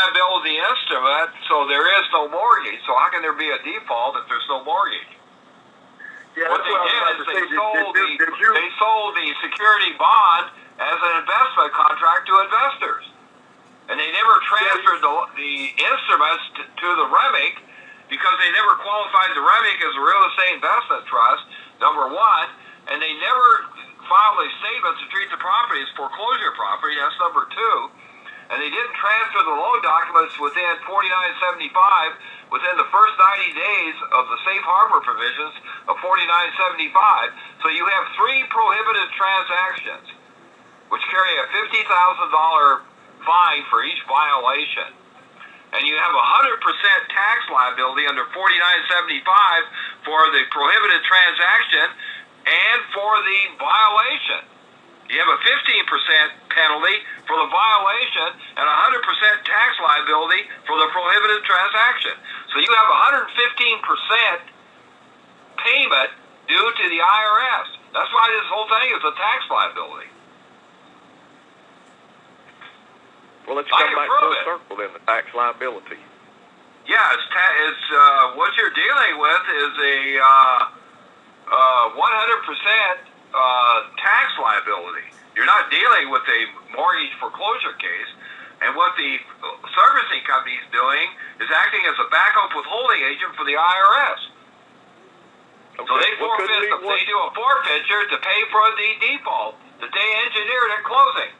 liability instrument, so there is no mortgage. So how can there be a default if there's no mortgage? Yeah, what they what did is they say. Did- sold did- the did they sold the security bond as an investment contract to investors, and they never transferred the, the instruments to, to the REMIC because they never qualified the REMIC as a real estate investment trust. Number one, and they never filed a statement to treat the property as foreclosure property. That's number two. And they didn't transfer the loan documents within 4975 within the first 90 days of the safe harbor provisions of 4975. So you have three prohibited transactions, which carry a $50,000 fine for each violation. And you have a 100% tax liability under 4975 for the prohibited transaction and for the violation. You have a 15% penalty for the violation and a 100% tax liability for the prohibited transaction. So you have a 115% payment due to the IRS. That's why this whole thing is a tax liability. Well, let's come back full it. circle then, the tax liability. Yeah, it's, ta- it's uh, what you're dealing with is a uh, uh, 100% uh, tax liability. You're not dealing with a mortgage foreclosure case. And what the servicing company is doing is acting as a backup withholding agent for the IRS. Okay. So they well, forfeit, we- the, they do a forfeiture to pay for the default that they engineered at closing.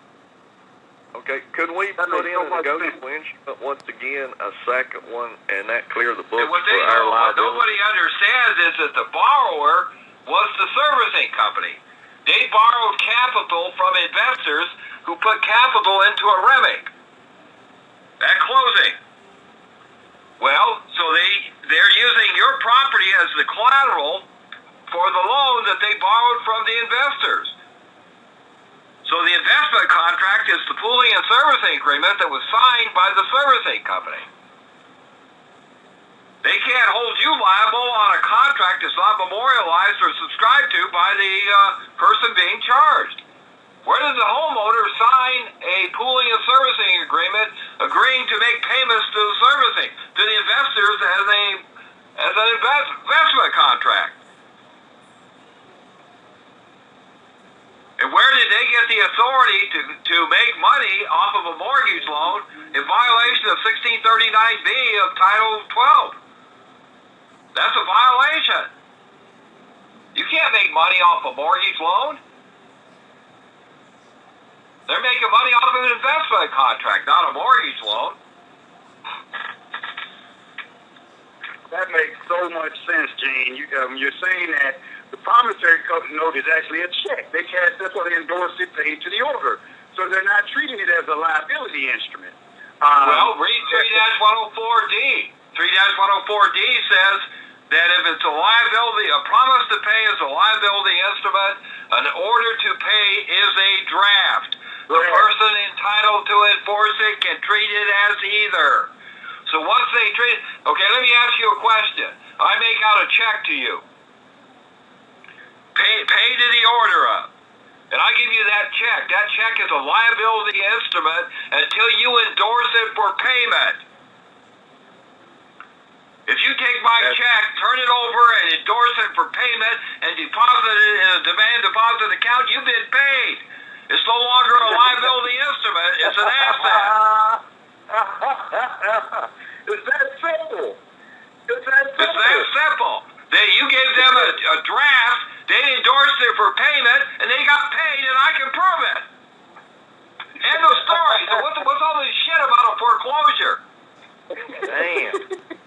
Okay, could we That put makes in so a much negotiable instrument once again, a second one, and that clear the books And what for they our what nobody understands is that the borrower was the servicing company. They borrowed capital from investors who put capital into a REMIC at closing. Well, so they they're using your property as the collateral for the loan that they borrowed from the investors. So the investment contract is the pooling and servicing agreement that was signed by the servicing company. They can't hold you liable on a contract that's not memorialized or subscribed to by the uh, person being charged. Where does the homeowner sign a pooling and servicing agreement agreeing to make payments to the servicing to the investors as a as an invest, investment contract? And where did they get the authority to, to make money off of a mortgage loan in violation of 1639B of Title 12? That's a violation. You can't make money off a mortgage loan. They're making money off of an investment contract, not a mortgage loan. That makes so much sense, Gene. You, um, you're saying that the promissory note is actually a check. They cash, that's why they endorse it, paid to the order. So they're not treating it as a liability instrument. Um, Well, read 3-104D. 3-104D says that if it's a liability, a promise to pay is a liability instrument, an order to pay is a draft. The Right. person entitled to enforce it can treat it as either. So once they treat, okay, let me ask you a question. I make out a check to you. Pay, pay to the order of. And I give you that check. That check is a liability instrument until you endorse it for payment. If you take my That's- check, turn it over, and endorse it for payment, and deposit it in a demand deposit account, you've been paid. It's no longer a liability instrument; it's an asset. it's that simple. It's that simple. It's that simple. They, you gave them a, a draft, they endorsed it for payment, and they got paid,